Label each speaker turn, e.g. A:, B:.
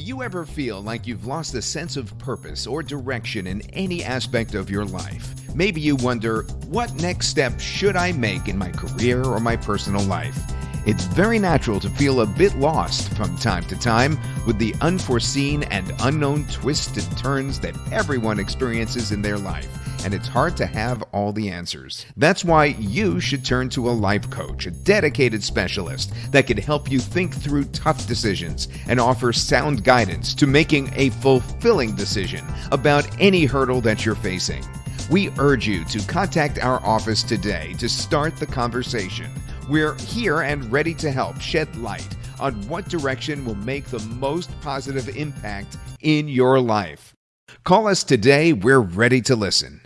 A: you ever feel like you've lost a sense of purpose or direction in any aspect of your life? Maybe you wonder, what next step should I make in my career or my personal life? It's very natural to feel a bit lost from time to time with the unforeseen and unknown twists and turns that everyone experiences in their life and it's hard to have all the answers. That's why you should turn to a life coach, a dedicated specialist that can help you think through tough decisions and offer sound guidance to making a fulfilling decision about any hurdle that you're facing. We urge you to contact our office today to start the conversation. We're here and ready to help shed light on what direction will make the most positive impact in your life. Call us today. We're ready to listen.